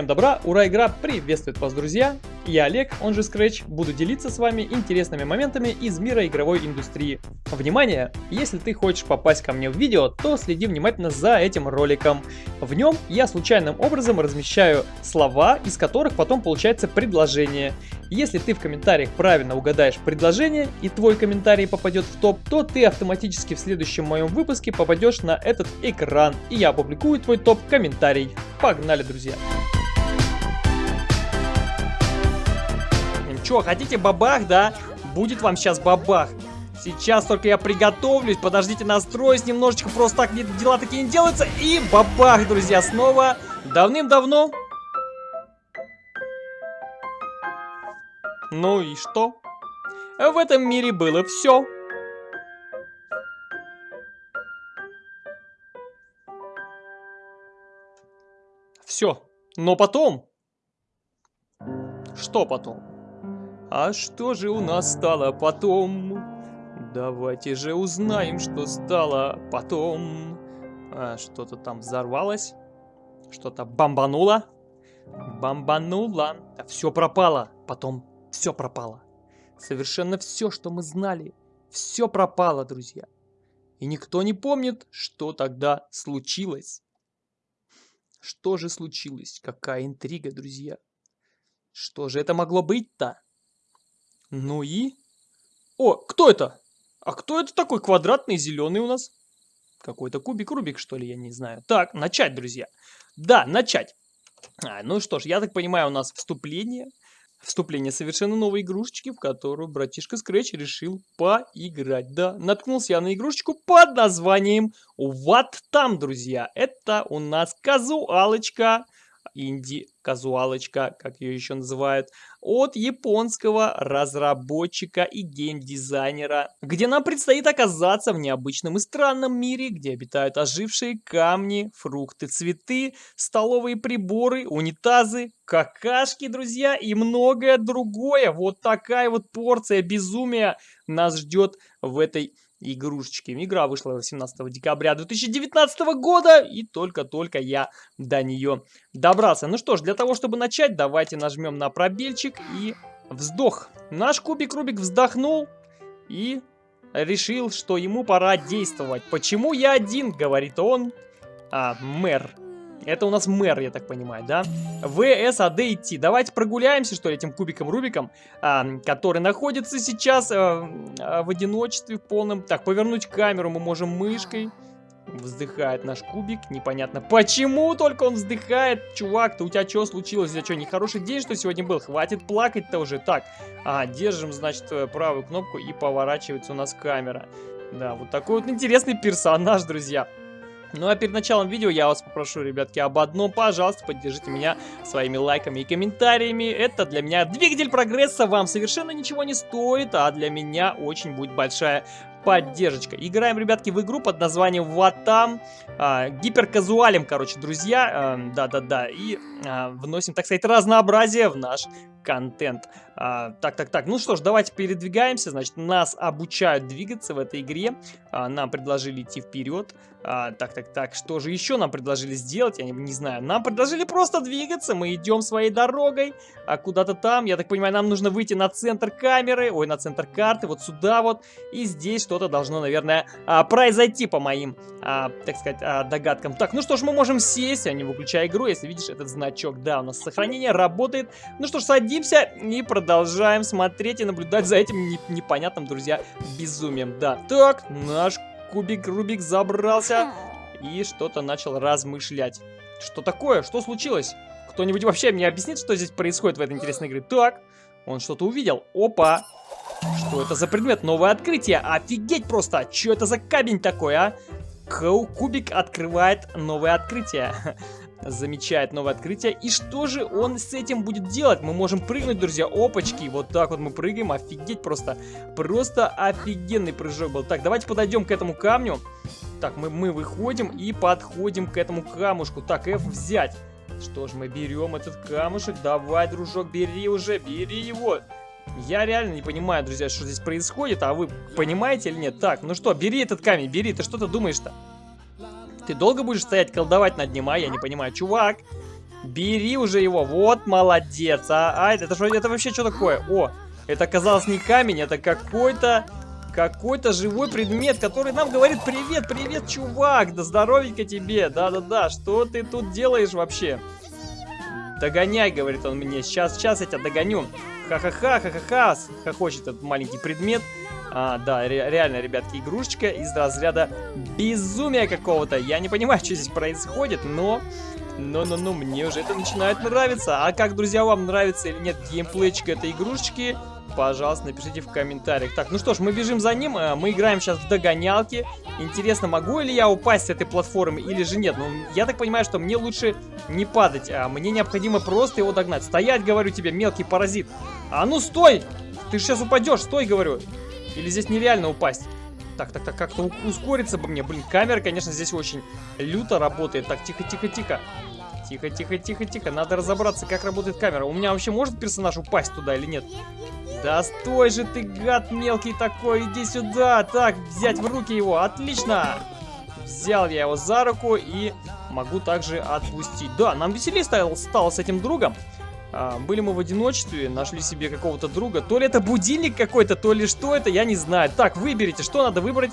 Всем добра, ура, игра приветствует вас, друзья! Я Олег, он же Scratch, буду делиться с вами интересными моментами из мира игровой индустрии. Внимание! Если ты хочешь попасть ко мне в видео, то следи внимательно за этим роликом. В нем я случайным образом размещаю слова, из которых потом получается предложение. Если ты в комментариях правильно угадаешь предложение и твой комментарий попадет в топ, то ты автоматически в следующем моем выпуске попадешь на этот экран, и я опубликую твой топ-комментарий. Погнали, друзья! Че, хотите бабах, да? Будет вам сейчас бабах. Сейчас только я приготовлюсь. Подождите, настроюсь немножечко. Просто так дела такие не делаются. И бабах, друзья, снова. Давным-давно. Ну и что? В этом мире было все. Все. Но потом... Что потом? А что же у нас стало потом? Давайте же узнаем, что стало потом. А, Что-то там взорвалось. Что-то бомбануло. Бомбануло. А все пропало. Потом все пропало. Совершенно все, что мы знали. Все пропало, друзья. И никто не помнит, что тогда случилось. Что же случилось? Какая интрига, друзья? Что же это могло быть-то? Ну и... О, кто это? А кто это такой квадратный зеленый у нас? Какой-то кубик-рубик, что ли, я не знаю. Так, начать, друзья. Да, начать. А, ну что ж, я так понимаю, у нас вступление. Вступление совершенно новой игрушечки, в которую братишка Scratch решил поиграть. Да, наткнулся я на игрушечку под названием What Там, друзья. Это у нас казуалочка инди-казуалочка, как ее еще называют, от японского разработчика и геймдизайнера, где нам предстоит оказаться в необычном и странном мире, где обитают ожившие камни, фрукты, цветы, столовые приборы, унитазы, какашки, друзья, и многое другое. Вот такая вот порция безумия нас ждет в этой игрушечки. Игра вышла 18 декабря 2019 года, и только-только я до нее добрался. Ну что ж, для того, чтобы начать, давайте нажмем на пробельчик и вздох. Наш кубик-рубик вздохнул и решил, что ему пора действовать. Почему я один, говорит он, а, мэр. Это у нас мэр, я так понимаю, да? ВС, АД, идти. Давайте прогуляемся, что ли, этим кубиком-рубиком, а, который находится сейчас а, а, в одиночестве в полном. Так, повернуть камеру мы можем мышкой. Вздыхает наш кубик, непонятно почему только он вздыхает. Чувак, то у тебя что случилось? У тебя что, нехороший день, что сегодня был? Хватит плакать-то уже. Так, а, держим, значит, правую кнопку и поворачивается у нас камера. Да, вот такой вот интересный персонаж, друзья. Ну а перед началом видео я вас попрошу, ребятки, об одном. Пожалуйста, поддержите меня своими лайками и комментариями. Это для меня двигатель прогресса, вам совершенно ничего не стоит, а для меня очень будет большая поддержка. Играем, ребятки, в игру под названием Ватам. А, гиперказуалем, короче, друзья. Эм, да-да-да. и а, вносим, так сказать, разнообразие в наш контент. Так, так, так. Ну что ж, давайте передвигаемся. Значит, нас обучают двигаться в этой игре. А, нам предложили идти вперед. А, так, так, так. Что же еще нам предложили сделать? Я не, не знаю. Нам предложили просто двигаться. Мы идем своей дорогой. А куда-то там, я так понимаю, нам нужно выйти на центр камеры. Ой, на центр карты. Вот сюда вот. И здесь что-то должно, наверное, а, произойти по моим, а, так сказать, а, догадкам. Так, ну что ж, мы можем сесть, а не выключая игру, если видишь этот значок. Да, у нас сохранение работает. Ну что ж, садимся и продолжаем смотреть и наблюдать за этим непонятным, друзья, безумием. Да, так, наш кубик Рубик забрался и что-то начал размышлять. Что такое? Что случилось? Кто-нибудь вообще мне объяснит, что здесь происходит в этой интересной игре? Так, он что-то увидел. Опа! Что это за предмет? Новое открытие. Офигеть просто! Что это за камень такой, а? Кубик открывает новое открытие. Замечает новое открытие. И что же он с этим будет делать? Мы можем прыгнуть, друзья. Опачки. Вот так вот мы прыгаем. Офигеть просто. Просто офигенный прыжок был. Так, давайте подойдем к этому камню. Так, мы, мы выходим и подходим к этому камушку. Так, F взять. Что ж, мы берем этот камушек. Давай, дружок, бери уже, бери его. Я реально не понимаю, друзья, что здесь происходит, а вы понимаете или нет? Так, ну что, бери этот камень, бери, ты что-то думаешь-то? Ты долго будешь стоять, колдовать над ним, а? Я не понимаю. Чувак, Бери уже его. Вот, молодец. А, а это, это, это вообще что такое? О, это оказалось не камень, это какой-то... Какой-то живой предмет, который нам говорит Привет, привет, чувак, да здоровенько тебе Да-да-да, что ты тут делаешь вообще? Догоняй, говорит он мне, сейчас, сейчас я тебя догоню Ха-ха-ха, ха-ха-ха, хохочет этот маленький предмет а, да, ре реально, ребятки, игрушечка из разряда безумия какого-то. Я не понимаю, что здесь происходит, но... Но-но-но, мне уже это начинает нравиться. А как, друзья, вам нравится или нет геймплейчик этой игрушечки? Пожалуйста, напишите в комментариях. Так, ну что ж, мы бежим за ним. Э, мы играем сейчас в догонялки. Интересно, могу ли я упасть с этой платформы или же нет? Ну, я так понимаю, что мне лучше не падать. А мне необходимо просто его догнать. Стоять, говорю тебе, мелкий паразит. А ну, стой! Ты сейчас упадешь, стой, говорю. Или здесь нереально упасть? Так, так, так, как-то ускориться бы мне. Блин, камера, конечно, здесь очень люто работает. Так, тихо, тихо, тихо. Тихо, тихо, тихо, тихо. Надо разобраться, как работает камера. У меня вообще может персонаж упасть туда или нет? Да стой же ты, гад мелкий такой, иди сюда. Так, взять в руки его, отлично. Взял я его за руку и могу также отпустить. Да, нам веселее стало, стало с этим другом. А, были мы в одиночестве, нашли себе какого-то друга. То ли это будильник какой-то, то ли что это, я не знаю. Так, выберите, что надо выбрать.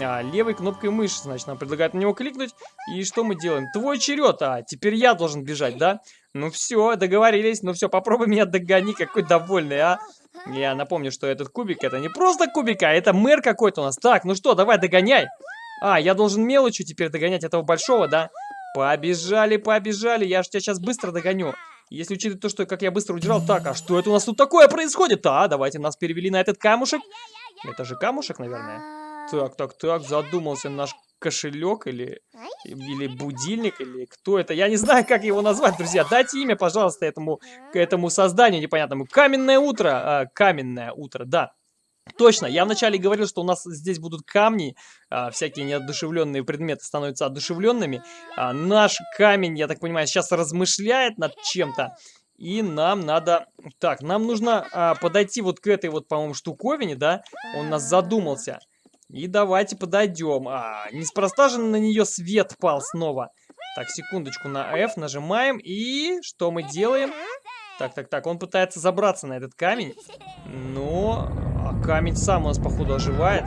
А, левой кнопкой мыши, значит, нам предлагают на него кликнуть. И что мы делаем? Твой черед, а теперь я должен бежать, да? Ну все, договорились. Ну все, попробуй меня догони, какой довольный, а. Я напомню, что этот кубик, это не просто кубик, а это мэр какой-то у нас. Так, ну что, давай, догоняй. А, я должен мелочью теперь догонять этого большого, да? Побежали, побежали, я же тебя сейчас быстро догоню. Если учитывать то, что как я быстро удирал, так, а что это у нас тут такое происходит? А, давайте нас перевели на этот камушек. Это же камушек, наверное. Так, так, так, задумался наш кошелек или, или будильник, или кто это. Я не знаю, как его назвать, друзья. Дайте имя, пожалуйста, этому, этому созданию непонятному. Каменное утро. А, каменное утро, да. Точно, я вначале говорил, что у нас здесь будут камни, а, всякие неодушевленные предметы становятся одушевленными. А, наш камень, я так понимаю, сейчас размышляет над чем-то. И нам надо... Так, нам нужно а, подойти вот к этой вот, по-моему, штуковине, да? Он нас задумался. И давайте подойдем. А, неспроста же на нее свет пал снова. Так, секундочку, на F нажимаем. И что мы делаем? Так, так, так, он пытается забраться на этот камень. Но а камень сам у нас, походу, оживает.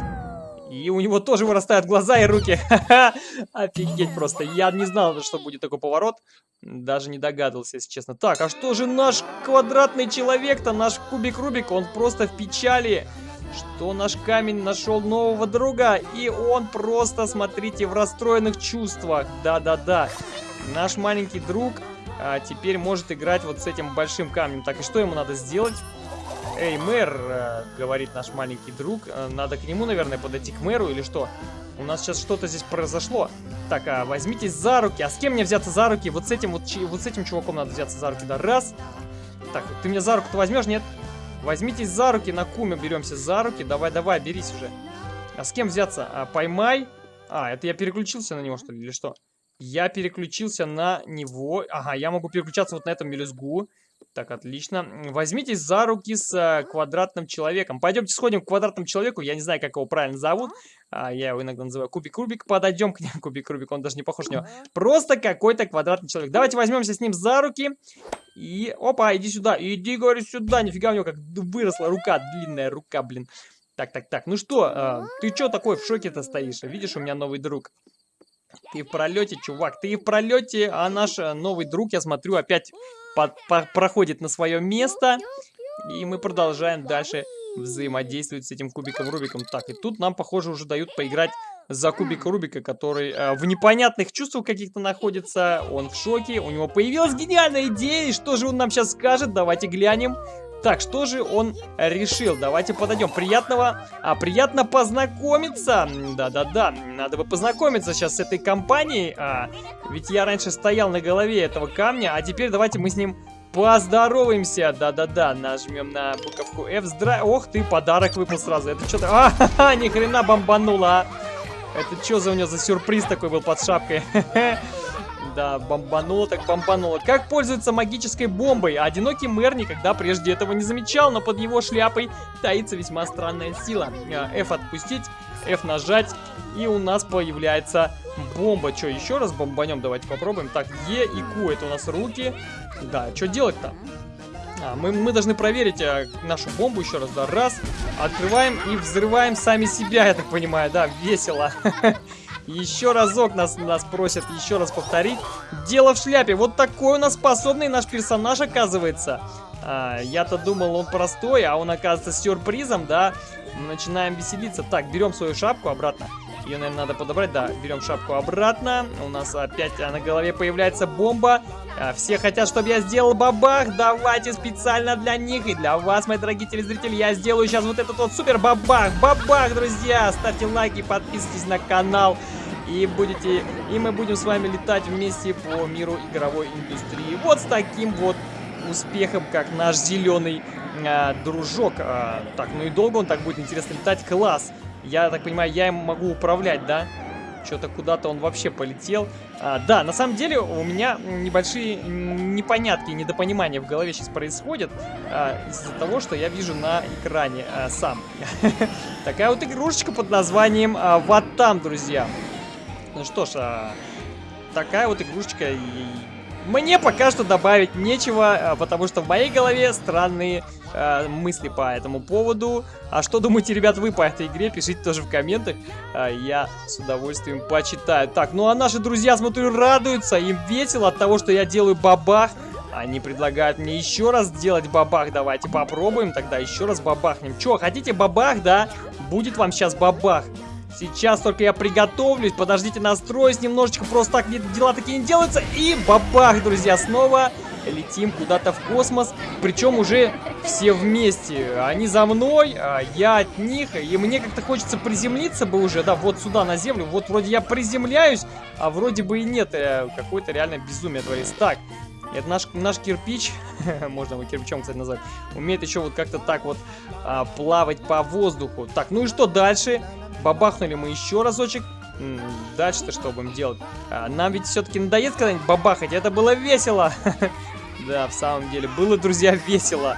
И у него тоже вырастают глаза и руки. Офигеть просто. Я не знал, что будет такой поворот. Даже не догадывался, если честно. Так, а что же наш квадратный человек-то, наш кубик-рубик? Он просто в печали. Что наш камень нашел нового друга. И он просто, смотрите, в расстроенных чувствах. Да-да-да. Наш маленький друг а, теперь может играть вот с этим большим камнем. Так, и что ему надо сделать? Эй, мэр, э, говорит наш маленький друг. Э, надо к нему, наверное, подойти к мэру или что? У нас сейчас что-то здесь произошло. Так, а возьмитесь за руки. А с кем мне взяться за руки? Вот с этим вот, вот с этим чуваком надо взяться за руки. Да, раз. Так, ты меня за руку-то возьмешь? Нет? Возьмитесь за руки, на куме беремся за руки. Давай, давай, берись уже. А с кем взяться? А, поймай. А, это я переключился на него, что ли, или что? Я переключился на него. Ага, я могу переключаться вот на этом мелюзгу. Так, отлично. Возьмитесь за руки с э, квадратным человеком. Пойдемте сходим к квадратному человеку. Я не знаю, как его правильно зовут. А, я его иногда называю Кубик-Рубик. Подойдем к нему. Кубик-Рубик, он даже не похож на него. Просто какой-то квадратный человек. Давайте возьмемся с ним за руки. И, опа, иди сюда. Иди, говорю, сюда. Нифига у него как выросла рука. Длинная рука, блин. Так, так, так. Ну что, э, ты что такой в шоке-то стоишь? Видишь, у меня новый друг. Ты в пролете, чувак, ты в пролете, а наш э, новый друг, я смотрю, опять под, по, проходит на свое место. И мы продолжаем дальше взаимодействовать с этим кубиком Рубиком. Так, и тут нам, похоже, уже дают поиграть за кубика Рубика, который э, в непонятных чувствах каких-то находится. Он в шоке, у него появилась гениальная идея. И что же он нам сейчас скажет? Давайте глянем. Так, что же он решил? Давайте подойдем. Приятного, а приятно познакомиться. Да-да-да, надо бы познакомиться сейчас с этой компанией. А, ведь я раньше стоял на голове этого камня, а теперь давайте мы с ним поздороваемся. Да-да-да, нажмем на буковку F. Здра... Ох ты, подарок выпал сразу. Это что-то... А, ха -ха, ни хрена бомбануло, а. Это что за у него за сюрприз такой был под шапкой? Да, бомбануло так бомбануло. Как пользоваться магической бомбой? Одинокий мэр никогда прежде этого не замечал, но под его шляпой таится весьма странная сила. А, F отпустить, F нажать, и у нас появляется бомба. Что, еще раз бомбанем? Давайте попробуем. Так, Е и Q, это у нас руки. Да, что делать-то? А, мы, мы должны проверить а, нашу бомбу еще раз, да, раз, открываем и взрываем сами себя, я так понимаю, да, весело. Еще разок нас, нас просят еще раз повторить. Дело в шляпе, вот такой у нас способный наш персонаж оказывается. А, Я-то думал, он простой, а он оказывается сюрпризом, да. Начинаем веселиться. Так, берем свою шапку обратно. Ее, наверное, надо подобрать. Да, берем шапку обратно. У нас опять на голове появляется бомба. А, все хотят, чтобы я сделал бабах. Давайте специально для них и для вас, мои дорогие телезрители, я сделаю сейчас вот этот вот супер бабах. Бабах, друзья! Ставьте лайки, подписывайтесь на канал. И будете, и мы будем с вами летать вместе по миру игровой индустрии. Вот с таким вот успехом, как наш зеленый э, дружок. А, так, ну и долго он так будет интересно летать. Класс! Я так понимаю, я им могу управлять, да? Что-то куда-то он вообще полетел. А, да, на самом деле у меня небольшие непонятки, недопонимания в голове сейчас происходят а, из-за того, что я вижу на экране а, сам. Такая вот игрушечка под названием а, Вот там, друзья. Ну что ж, а, такая вот игрушечка. Мне пока что добавить нечего, а, потому что в моей голове странные э, мысли по этому поводу. А что думаете, ребят, вы по этой игре? Пишите тоже в комментах. Э, я с удовольствием почитаю. Так, ну а наши друзья, смотрю, радуются. Им весело от того, что я делаю бабах. Они предлагают мне еще раз сделать бабах. Давайте попробуем тогда еще раз бабахнем. Че, хотите бабах, да? Будет вам сейчас бабах. Сейчас только я приготовлюсь. Подождите, настроюсь немножечко. Просто так дела такие не делаются. И бабах, друзья, снова летим куда-то в космос. Причем уже все вместе. Они за мной, а я от них. И мне как-то хочется приземлиться бы уже, да, вот сюда, на Землю. Вот вроде я приземляюсь, а вроде бы и нет. Э, какое-то реально безумие творится. Так, это наш, наш кирпич, можно его кирпичом, кстати, назвать, умеет еще вот как-то так вот а, плавать по воздуху. Так, ну и что дальше? Бабахнули мы еще разочек. Дальше-то что будем делать? А, нам ведь все-таки надоест когда-нибудь бабахать. Это было весело. Да, в самом деле, было, друзья, весело.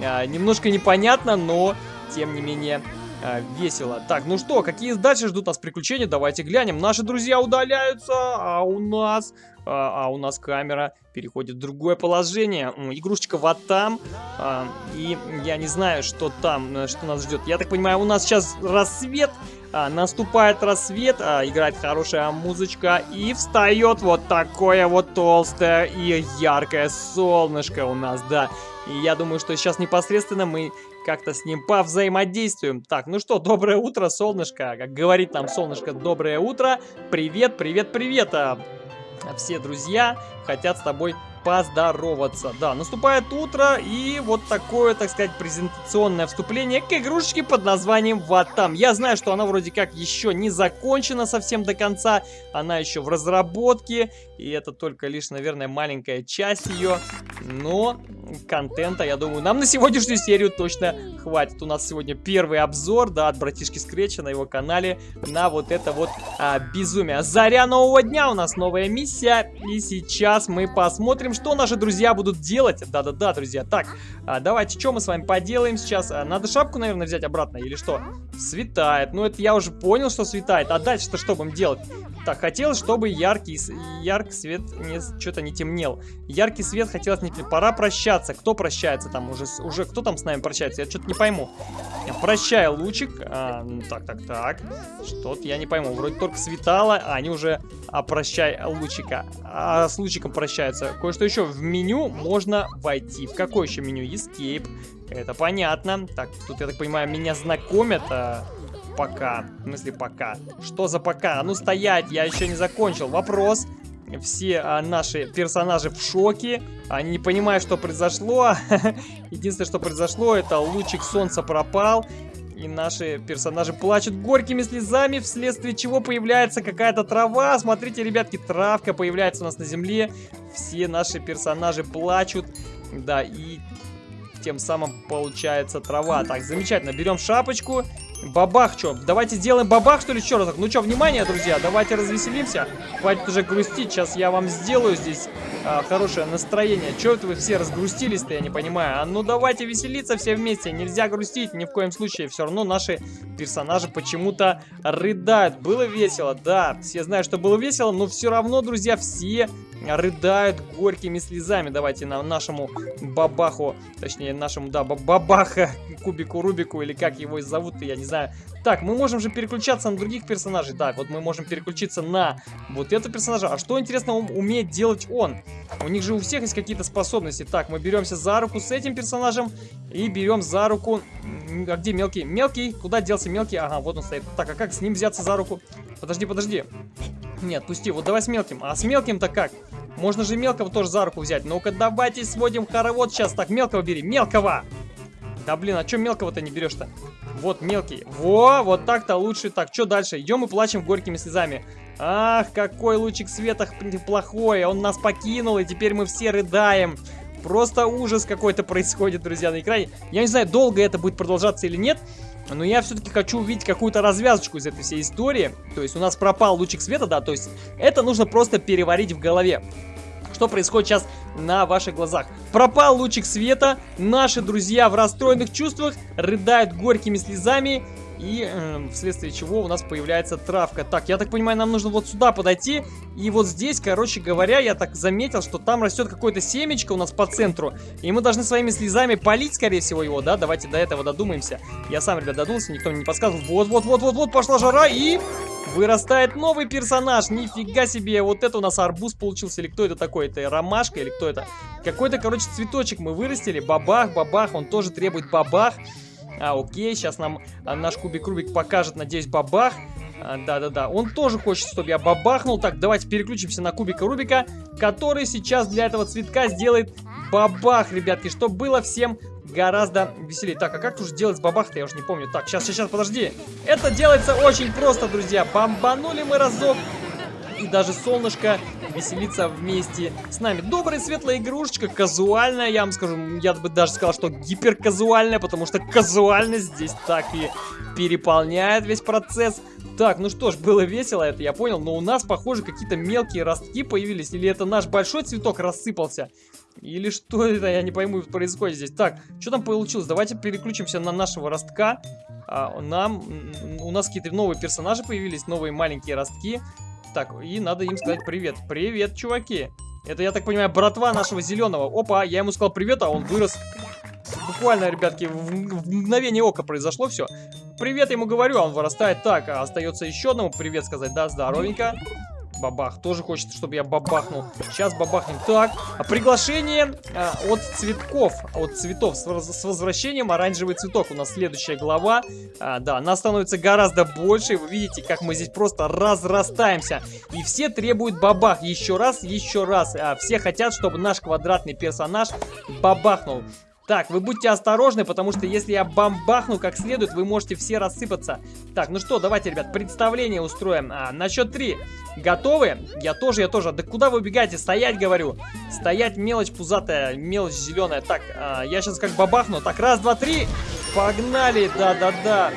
А, немножко непонятно, но, тем не менее, а, весело. Так, ну что, какие дальше ждут нас приключения? Давайте глянем. Наши друзья удаляются, а у нас... А, а у нас камера переходит в другое положение. Игрушечка вот там. А, и я не знаю, что там, э, что нас ждет. Я так понимаю, у нас сейчас рассвет. А, наступает рассвет, а, играет хорошая музычка и встает вот такое вот толстое и яркое солнышко у нас, да. И я думаю, что сейчас непосредственно мы как-то с ним повзаимодействуем. Так, ну что, доброе утро, солнышко. Как говорит нам солнышко, доброе утро. Привет, привет, привет. А, все друзья хотят с тобой поздороваться. Да, наступает утро, и вот такое, так сказать, презентационное вступление к игрушечке под названием Ватам. Я знаю, что она вроде как еще не закончена совсем до конца, она еще в разработке, и это только лишь, наверное, маленькая часть ее, но контента, я думаю, нам на сегодняшнюю серию точно хватит. У нас сегодня первый обзор, да, от братишки Скретча на его канале на вот это вот а, безумие. Заря нового дня, у нас новая миссия, и сейчас мы посмотрим, что наши друзья будут делать. Да-да-да, друзья. Так, а, давайте, что мы с вами поделаем сейчас? А, надо шапку, наверное, взять обратно или что? Светает. Ну, это я уже понял, что светает. А дальше-то что будем делать? Так, хотелось, чтобы яркий, яркий свет что-то не темнел. Яркий свет хотелось не... Пора прощаться. Кто прощается там уже? Уже кто там с нами прощается? Я что-то не пойму. Прощай, лучик. А, ну, так, так, так. Что-то я не пойму. Вроде только светало, а они уже... А, прощай, лучика. А с лучиком прощаются. Кое-что еще. В меню можно войти. В какое еще меню? Escape. Это понятно. Так, тут, я так понимаю, меня знакомят. А пока. В смысле пока. Что за пока? А ну стоять, я еще не закончил. Вопрос. Все а, наши персонажи в шоке. Они не понимают, что произошло. Единственное, что произошло, это лучик солнца пропал. И наши персонажи плачут горькими слезами, вследствие чего появляется какая-то трава. Смотрите, ребятки, травка появляется у нас на земле. Все наши персонажи плачут. Да, и тем самым получается трава. Так, замечательно, берем шапочку. Бабах, что? Давайте сделаем бабах, что ли, еще разок? Ну что, внимание, друзья, давайте развеселимся. Хватит уже грустить, сейчас я вам сделаю здесь а, хорошее настроение. Че это вы все разгрустились-то, я не понимаю. А ну давайте веселиться все вместе, нельзя грустить ни в коем случае. Все равно наши персонажи почему-то рыдают. Было весело, да, все знают, что было весело, но все равно, друзья, все рыдают горькими слезами. Давайте на нашему бабаху, точнее нашему, да, бабаха, кубику Рубику, или как его зовут, я не знаю. Так, мы можем же переключаться на других персонажей. Так, вот мы можем переключиться на вот этого персонажа. А что, интересно, умеет делать он? У них же у всех есть какие-то способности. Так, мы беремся за руку с этим персонажем и берем за руку... А где мелкий? Мелкий? Куда делся мелкий? Ага, вот он стоит. Так, а как с ним взяться за руку? Подожди, подожди. Нет, пусти. Вот давай с мелким. А с мелким-то как? Можно же мелкого тоже за руку взять. Ну-ка, давайте сводим хоровод сейчас. Так, мелкого бери. Мелкого! Да блин, а чё мелкого-то не берешь-то? Вот мелкий. Во, вот так-то лучше. Так, что дальше? Идем и плачем горькими слезами. Ах, какой лучик света плохой. Он нас покинул, и теперь мы все рыдаем. Просто ужас какой-то происходит, друзья, на экране. Я не знаю, долго это будет продолжаться или нет. Но я все-таки хочу увидеть какую-то развязочку из этой всей истории. То есть у нас пропал лучик света, да, то есть это нужно просто переварить в голове. Что происходит сейчас на ваших глазах? Пропал лучик света, наши друзья в расстроенных чувствах рыдают горькими слезами и э, вследствие чего у нас появляется травка. Так, я так понимаю, нам нужно вот сюда подойти. И вот здесь, короче говоря, я так заметил, что там растет какое-то семечко у нас по центру. И мы должны своими слезами полить, скорее всего, его, да? Давайте до этого додумаемся. Я сам, ребят, додумался, никто мне не подсказывал. Вот-вот-вот-вот-вот, пошла жара и... Вырастает новый персонаж, нифига себе, вот это у нас арбуз получился, или кто это такой, это ромашка, или кто это? Какой-то, короче, цветочек мы вырастили, бабах, бабах, он тоже требует бабах. А, окей, сейчас нам а, наш кубик Рубик покажет, надеюсь, бабах. А, да-да-да, он тоже хочет, чтобы я бабахнул. Так, давайте переключимся на кубика Рубика, который сейчас для этого цветка сделает бабах, ребятки, чтобы было всем гораздо веселее. Так, а как уже делать бабах-то, я уже не помню. Так, сейчас, сейчас, подожди. Это делается очень просто, друзья. Бомбанули мы разок, и даже солнышко веселиться вместе с нами. Добрая светлая игрушечка, казуальная, я вам скажу, я бы даже сказал, что гиперказуальная, потому что казуальность здесь так и переполняет весь процесс. Так, ну что ж, было весело, это я понял, но у нас, похоже, какие-то мелкие ростки появились, или это наш большой цветок рассыпался? Или что это, я не пойму, происходит здесь. Так, что там получилось? Давайте переключимся на нашего ростка. А, нам, у нас какие-то новые персонажи появились, новые маленькие ростки. Так, и надо им сказать привет. Привет, чуваки. Это, я так понимаю, братва нашего зеленого. Опа, я ему сказал привет, а он вырос. Буквально, ребятки, в, в мгновение ока произошло все. Привет ему говорю, а он вырастает. Так, а остается еще одному привет сказать. Да, здоровенько. Бабах. Тоже хочет, чтобы я бабахнул. Сейчас бабахнем. Так, а приглашение а, от цветков, от цветов с, с возвращением оранжевый цветок. У нас следующая глава. А, да, нас становится гораздо больше. Вы видите, как мы здесь просто разрастаемся. И все требуют бабах. Еще раз, еще раз. А, все хотят, чтобы наш квадратный персонаж бабахнул. Так, вы будьте осторожны, потому что если я бомбахну как следует, вы можете все рассыпаться. Так, ну что, давайте, ребят, представление устроим. А, на счет три. Готовы? Я тоже, я тоже. Да куда вы убегаете? Стоять, говорю. Стоять, мелочь пузатая, мелочь зеленая. Так, а, я сейчас как бабахну. Так, раз, два, три. Погнали, да-да-да.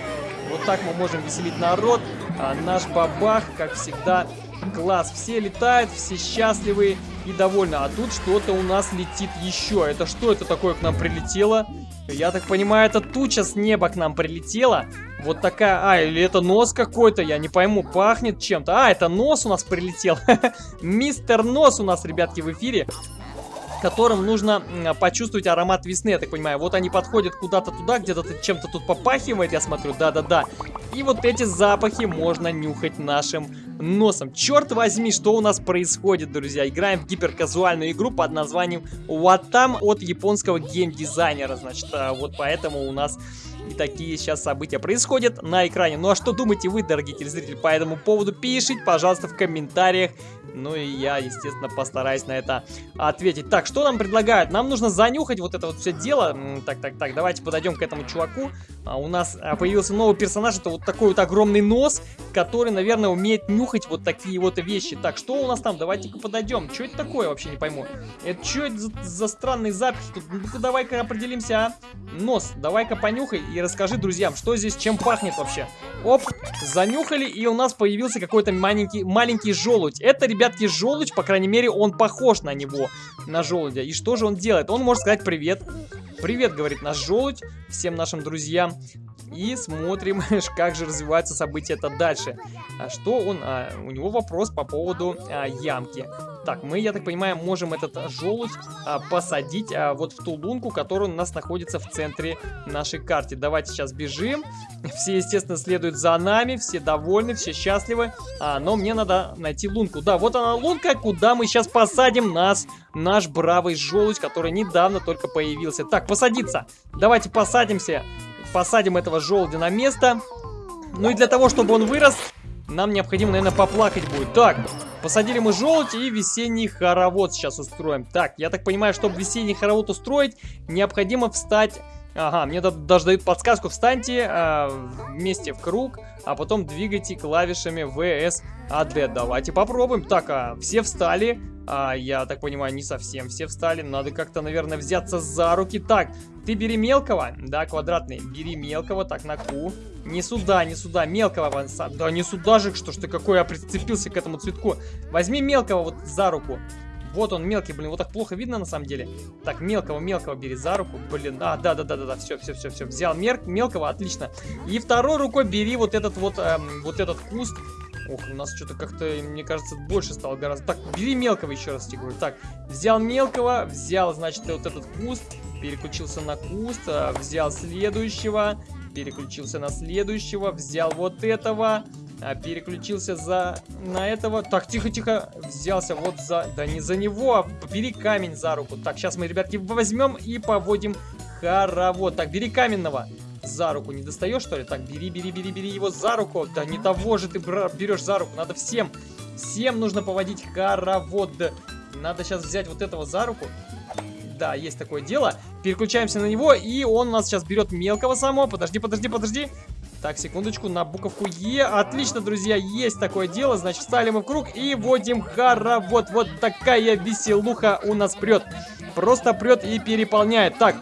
Вот так мы можем веселить народ. А, наш бабах, как всегда, класс. Все летают, все счастливые и довольны. А тут что-то у нас летит еще. Это что это такое к нам прилетело? Я так понимаю, это туча с неба к нам прилетела. Вот такая... А, или это нос какой-то, я не пойму, пахнет чем-то. А, это нос у нас прилетел. Мистер Нос у нас, ребятки, в эфире которым нужно почувствовать аромат весны, я так понимаю. Вот они подходят куда-то туда, где-то чем-то тут попахивает, я смотрю, да-да-да. И вот эти запахи можно нюхать нашим носом. Черт возьми, что у нас происходит, друзья. Играем в гиперказуальную игру под названием Watan от японского геймдизайнера. Значит, а, вот поэтому у нас и такие сейчас события происходят на экране. Ну а что думаете вы, дорогие телезрители, по этому поводу? Пишите, пожалуйста, в комментариях. Ну и я, естественно, постараюсь на это ответить. Так, что нам предлагают? Нам нужно занюхать вот это вот все дело. Так, так, так, давайте подойдем к этому чуваку. А, у нас а, появился новый персонаж. Это вот такой вот огромный нос, который, наверное, умеет нюхать вот такие вот вещи. Так, что у нас там? Давайте-ка подойдем. Что это такое, вообще не пойму. Это что это за, за странные запахи? Ну-ка, давай-ка определимся, а. Нос, давай-ка понюхай и расскажи друзьям, что здесь, чем пахнет вообще. Оп, занюхали, и у нас появился какой-то маленький, маленький желудь. Это, ребятки, желудь, по крайней мере, он похож на него, на желудя. И что же он делает? Он может сказать привет. Привет, говорит наш желудь всем нашим друзьям. И смотрим, как же развиваются события это дальше. А что он... А, у него вопрос по поводу а, ямки. Так, мы, я так понимаю, можем этот желудь а, посадить а, вот в ту лунку, которая у нас находится в центре нашей карты. Давайте сейчас бежим. Все, естественно, следуют за нами, все довольны, все счастливы. А, но мне надо найти лунку. Да, вот она лунка, куда мы сейчас посадим нас, наш бравый желудь, который недавно только появился. Так, посадиться. Давайте посадимся посадим этого желудя на место. Ну и для того, чтобы он вырос, нам необходимо, наверное, поплакать будет. Так, посадили мы желудь и весенний хоровод сейчас устроим. Так, я так понимаю, чтобы весенний хоровод устроить, необходимо встать... Ага, мне даже дают подсказку. Встаньте э, вместе в круг, а потом двигайте клавишами VS AD. Давайте попробуем. Так, а, все встали. А, я так понимаю, не совсем все встали. Надо как-то, наверное, взяться за руки. Так, ты бери мелкого. Да, квадратный. Бери мелкого. Так, на Q. Не сюда, не сюда. Мелкого. Да, не сюда же, что ж ты какой, я прицепился к этому цветку. Возьми мелкого вот за руку. Вот он мелкий, блин, вот так плохо видно на самом деле. Так, мелкого, мелкого бери за руку. Блин, а, да, да, да, да, да, все, все, все, все. Взял мер мелкого, отлично. И второй рукой бери вот этот вот, эм, вот этот куст. Ох, у нас что-то как-то, мне кажется, больше стало гораздо. Так, бери мелкого еще раз, тебе говорю. Так, взял мелкого, взял, значит, вот этот куст, переключился на куст, а, взял следующего, переключился на следующего, взял вот этого, а, переключился за на этого. Так, тихо-тихо, взялся вот за... Да не за него, а бери камень за руку. Так, сейчас мы, ребятки, возьмем и поводим хоровод. Так, бери каменного за руку не достаешь, что ли? Так, бери, бери, бери, бери его за руку. Да не того же ты берешь за руку. Надо всем, всем нужно поводить хоровод. Надо сейчас взять вот этого за руку. Да, есть такое дело. Переключаемся на него, и он у нас сейчас берет мелкого самого. Подожди, подожди, подожди. Так, секундочку, на буковку Е. Отлично, друзья, есть такое дело. Значит, встали мы в круг и вводим хоровод. Вот такая веселуха у нас прет. Просто прет и переполняет. Так,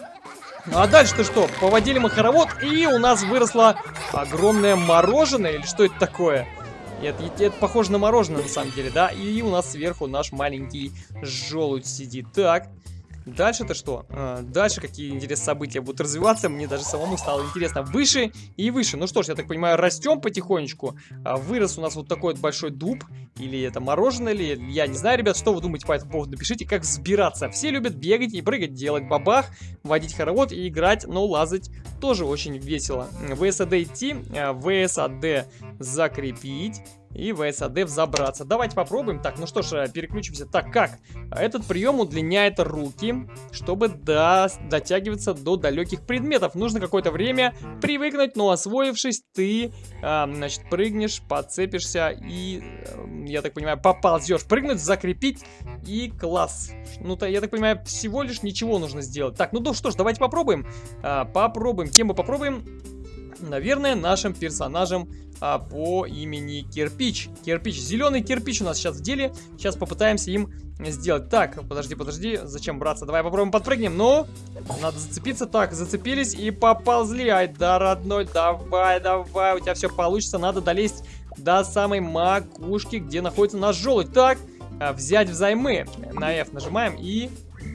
а дальше-то что? Поводили мы хоровод, и у нас выросло огромное мороженое, или что это такое? Это, это, это похоже на мороженое на самом деле, да? И у нас сверху наш маленький желудь сидит. Так, Дальше-то что? А, дальше какие интересные события будут развиваться, мне даже самому стало интересно. Выше и выше. Ну что ж, я так понимаю, растем потихонечку. А, вырос у нас вот такой вот большой дуб. Или это мороженое, или я не знаю, ребят, что вы думаете по этому поводу. Напишите, как взбираться. Все любят бегать и прыгать, делать бабах, водить хоровод и играть, но лазать тоже очень весело. VSAD идти, VSAD закрепить и в SAD взобраться. Давайте попробуем. Так, ну что ж, э, переключимся. Так, как? Этот прием удлиняет руки, чтобы до... дотягиваться до далеких предметов. Нужно какое-то время привыкнуть, но освоившись, ты, э, значит, прыгнешь, подцепишься и, э, я так понимаю, поползешь. Прыгнуть, закрепить и класс. Ну, то, я так понимаю, всего лишь ничего нужно сделать. Так, ну, ну что ж, давайте попробуем. Э, попробуем. Кем мы попробуем? Наверное, нашим персонажем а, по имени Кирпич. Кирпич. Зеленый кирпич у нас сейчас в деле. Сейчас попытаемся им сделать. Так, подожди, подожди. Зачем браться? Давай попробуем подпрыгнем. Ну, надо зацепиться. Так, зацепились и поползли. Ай, да, родной, давай, давай. У тебя все получится. Надо долезть до самой макушки, где находится наш желудь. Так, а, взять взаймы. На F нажимаем и...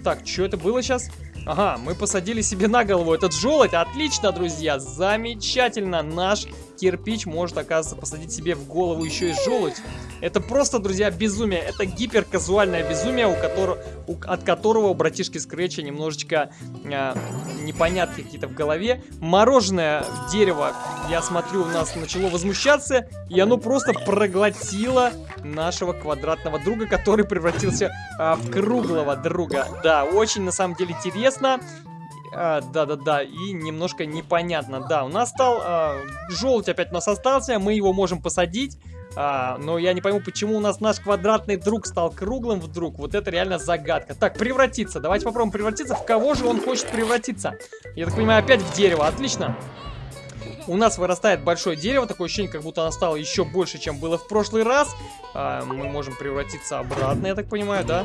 Так, что это было сейчас? Ага, мы посадили себе на голову этот желудь. Отлично, друзья, замечательно. Наш кирпич может, оказывается, посадить себе в голову еще и желудь. Это просто, друзья, безумие. Это гиперказуальное безумие, у которого, у, от которого у братишки Скретча немножечко э, непонятки какие-то в голове. Мороженое дерево, я смотрю, у нас начало возмущаться, и оно просто проглотило нашего квадратного друга, который превратился э, в круглого друга. Да, очень, на самом деле, интересно. А, да-да-да, и немножко непонятно. Да, у нас стал... А, желудь опять у нас остался, мы его можем посадить. А, но я не пойму, почему у нас наш квадратный друг стал круглым вдруг. Вот это реально загадка. Так, превратиться. Давайте попробуем превратиться. В кого же он хочет превратиться? Я так понимаю, опять в дерево. Отлично. У нас вырастает большое дерево. Такое ощущение, как будто оно стало еще больше, чем было в прошлый раз. А, мы можем превратиться обратно, я так понимаю, да?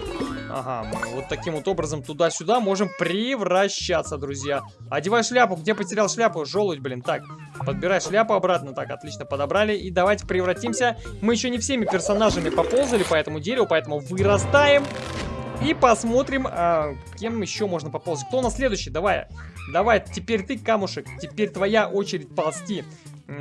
Ага, мы вот таким вот образом туда-сюда можем превращаться, друзья. Одевай шляпу. Где потерял шляпу? Желудь, блин. Так, подбирай шляпу обратно. Так, отлично, подобрали. И давайте превратимся. Мы еще не всеми персонажами поползали по этому дереву, поэтому вырастаем. И посмотрим, а, кем еще можно поползать. Кто у нас следующий? Давай. Давай, теперь ты, камушек. Теперь твоя очередь ползти.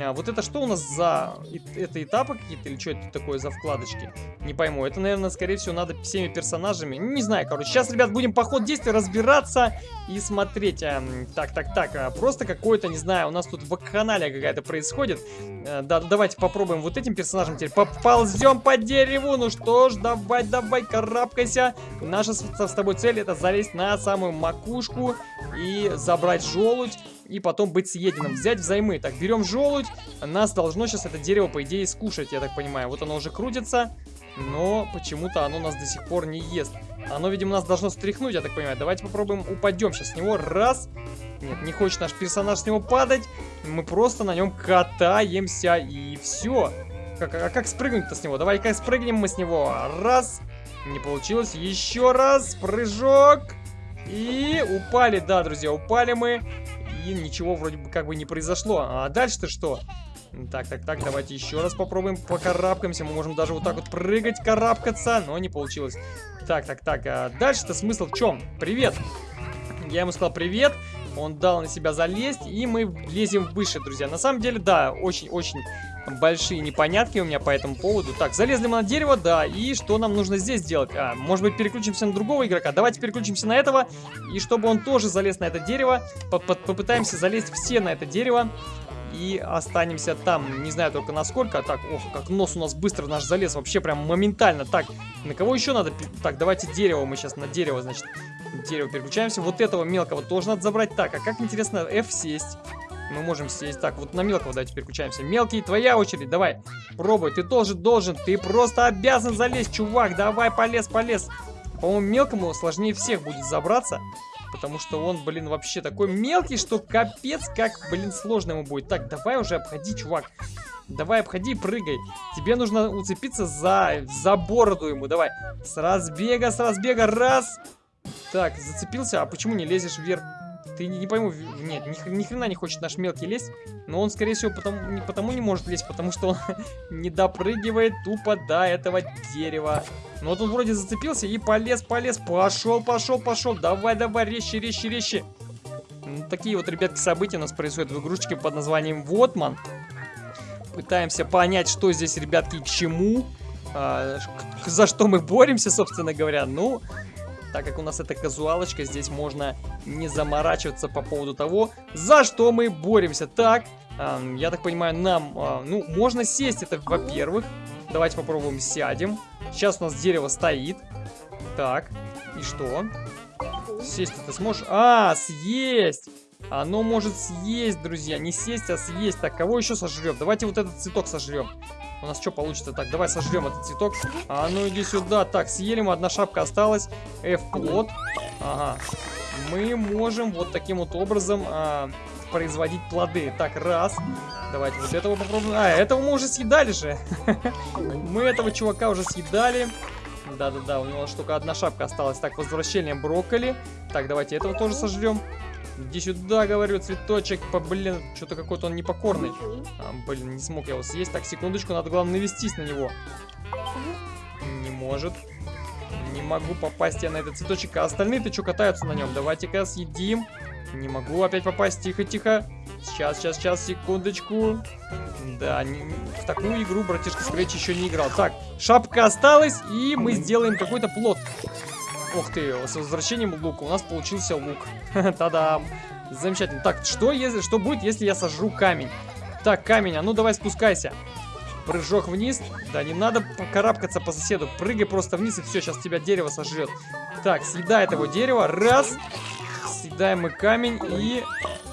А, вот это что у нас за... Это этапы какие-то или что это такое за вкладочки? Не пойму. Это, наверное, скорее всего, надо всеми персонажами. Не знаю, короче. Сейчас, ребят, будем по ходу действия разбираться и смотреть. А, так, так, так. А, просто какое-то, не знаю, у нас тут вакханалия какая-то происходит. А, да, давайте попробуем вот этим персонажем теперь. Поползем по дереву. Ну что ж, давай, давай, карабкайся. Наша с, с тобой цель это залезть на самую макушку и забрать желудь и потом быть съеденным. Взять взаймы. Так, берем желудь. Нас должно сейчас это дерево, по идее, скушать, я так понимаю. Вот оно уже крутится, но почему-то оно нас до сих пор не ест. Оно, видимо, нас должно стряхнуть, я так понимаю. Давайте попробуем упадем сейчас с него. Раз. Нет, не хочет наш персонаж с него падать. Мы просто на нем катаемся, и все. Как, а как спрыгнуть-то с него? Давай-ка спрыгнем мы с него. Раз. Не получилось. Еще раз. Прыжок. И упали, да, друзья, упали мы и ничего вроде бы как бы не произошло. А дальше-то что? Так, так, так, давайте еще раз попробуем покарабкаемся. Мы можем даже вот так вот прыгать, карабкаться, но не получилось. Так, так, так, а дальше-то смысл в чем? Привет! Я ему сказал привет, он дал на себя залезть, и мы лезем выше, друзья. На самом деле, да, очень-очень большие непонятки у меня по этому поводу. Так, залезли мы на дерево, да, и что нам нужно здесь делать? А, может быть, переключимся на другого игрока? Давайте переключимся на этого, и чтобы он тоже залез на это дерево, по -по попытаемся залезть все на это дерево. И останемся там, не знаю только насколько. Так, ох, как нос у нас быстро наш залез, вообще прям моментально. Так, на кого еще надо? Так, давайте дерево, мы сейчас на дерево, значит, дерево переключаемся. Вот этого мелкого тоже надо забрать. Так, а как интересно, F сесть мы можем сесть. Так, вот на мелкого давайте переключаемся. Мелкий, твоя очередь, давай. Пробуй, ты тоже должен, ты просто обязан залезть, чувак. Давай, полез, полез. По-моему, мелкому сложнее всех будет забраться. Потому что он, блин, вообще такой мелкий, что капец, как, блин, сложно ему будет. Так, давай уже обходи, чувак. Давай, обходи прыгай. Тебе нужно уцепиться за, за бороду ему. Давай. С разбега, с разбега. Раз. Так, зацепился. А почему не лезешь вверх? Ты не, не пойму, нет, ни, ни хрена не хочет наш мелкий лезть, но он, скорее всего, потому, не, потому не может лезть, потому что он не допрыгивает тупо до этого дерева. Ну вот он вроде зацепился и полез, полез, пошел, пошел, пошел, давай, давай, резче, резче, резче. Ну, такие вот, ребятки, события у нас происходят в игрушечке под названием Вотман. Пытаемся понять, что здесь, ребятки, к чему, а, за что мы боремся, собственно говоря. Ну, так как у нас это казуалочка, здесь можно не заморачиваться по поводу того, за что мы боремся. Так, э, я так понимаю, нам, э, ну, можно сесть, это во-первых. Давайте попробуем сядем. Сейчас у нас дерево стоит. Так, и что? Сесть ты сможешь? А, съесть! Оно может съесть, друзья. Не сесть, а съесть. Так, кого еще сожрем? Давайте вот этот цветок сожрем. У нас что получится? Так, давай сожрем этот цветок. А ну иди сюда. Так, съели мы, одна шапка осталась. F-плод. Ага. Мы можем вот таким вот образом а, производить плоды. Так, раз. Давайте вот этого попробуем. А, этого мы уже съедали же. Мы этого чувака уже съедали. Да-да-да, у него только одна шапка осталась. Так, возвращение брокколи. Так, давайте этого тоже сожрем. Иди сюда, говорю, цветочек. По, блин, что-то какой-то он непокорный. А, блин, не смог я его съесть. Так, секундочку, надо главное навестись на него. Не может. Не могу попасть я на этот цветочек. А остальные-то что катаются на нем? Давайте-ка съедим. Не могу опять попасть. Тихо-тихо. Сейчас, сейчас, сейчас, секундочку. Да, не, в такую игру братишка Скретч еще не играл. Так, шапка осталась, и мы сделаем какой-то плод. Ух ты, с возвращением лука у нас получился лук. Та-дам. Замечательно. Так, что, если, что будет, если я сожру камень? Так, камень, а ну давай спускайся. Прыжок вниз. Да, не надо карабкаться по соседу. Прыгай просто вниз, и все, сейчас тебя дерево сожрет. Так, съедай этого дерева. Раз. Съедаем мы камень. И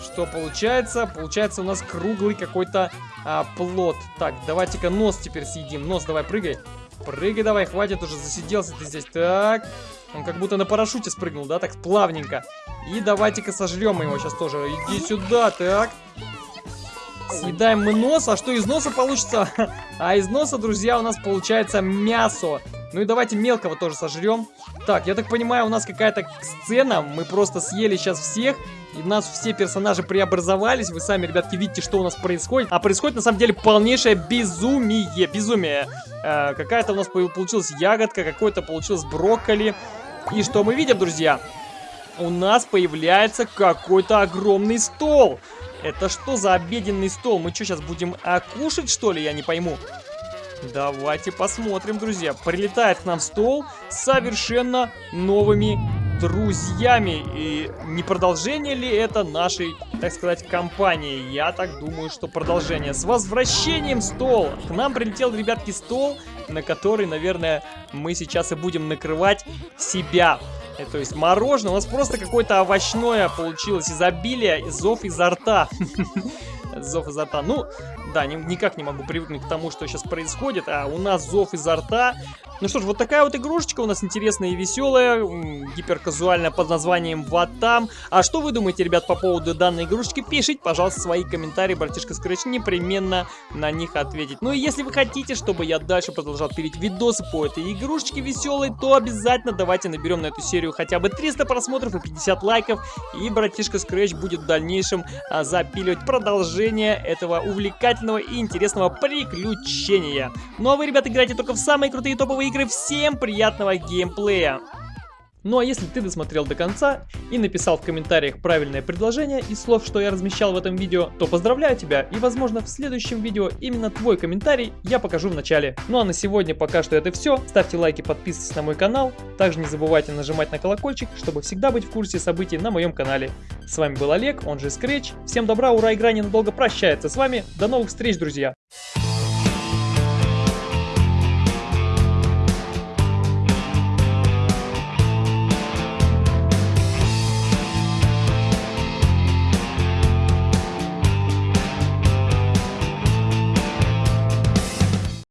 что получается? Получается у нас круглый какой-то а, плод. Так, давайте-ка нос теперь съедим. Нос, давай, прыгай. Прыгай давай, хватит уже, засиделся ты здесь. Так, он как будто на парашюте спрыгнул, да, так плавненько. И давайте-ка сожрем его сейчас тоже. Иди сюда, так. Съедаем мы нос, а что из носа получится? А из носа, друзья, у нас получается мясо. Ну и давайте мелкого тоже сожрем. Так, я так понимаю, у нас какая-то сцена. Мы просто съели сейчас всех. И у нас все персонажи преобразовались. Вы сами, ребятки, видите, что у нас происходит. А происходит, на самом деле, полнейшее безумие. Безумие. Э, Какая-то у нас получилась ягодка, какой-то получилось брокколи. И что мы видим, друзья? У нас появляется какой-то огромный стол. Это что за обеденный стол? Мы что, сейчас будем а, кушать, что ли? Я не пойму. Давайте посмотрим, друзья. Прилетает к нам стол совершенно новыми друзьями. И не продолжение ли это нашей, так сказать, компании? Я так думаю, что продолжение. С возвращением стол! К нам прилетел, ребятки, стол, на который, наверное, мы сейчас и будем накрывать себя. Э, то есть мороженое, у нас просто какое-то овощное получилось изобилие, зов изо рта. Зов изо рта. Ну, да, ни, никак не могу привыкнуть к тому, что сейчас происходит. А у нас зов изо рта. Ну что ж, вот такая вот игрушечка у нас интересная и веселая, гиперказуальная под названием Ватам. А что вы думаете, ребят, по поводу данной игрушечки? Пишите, пожалуйста, свои комментарии, братишка Scratch непременно на них ответить. Ну и если вы хотите, чтобы я дальше продолжал пилить видосы по этой игрушечке веселой, то обязательно давайте наберем на эту серию хотя бы 300 просмотров и 50 лайков, и братишка Scratch будет в дальнейшем а, запиливать продолжение этого увлекательного и интересного приключения. Ну а вы, ребята, играйте только в самые крутые топовые игры. Всем приятного геймплея! Ну а если ты досмотрел до конца и написал в комментариях правильное предложение из слов, что я размещал в этом видео, то поздравляю тебя и возможно в следующем видео именно твой комментарий я покажу в начале. Ну а на сегодня пока что это все. Ставьте лайки, подписывайтесь на мой канал. Также не забывайте нажимать на колокольчик, чтобы всегда быть в курсе событий на моем канале. С вами был Олег, он же Scratch. Всем добра, ура, игра ненадолго прощается с вами. До новых встреч, друзья!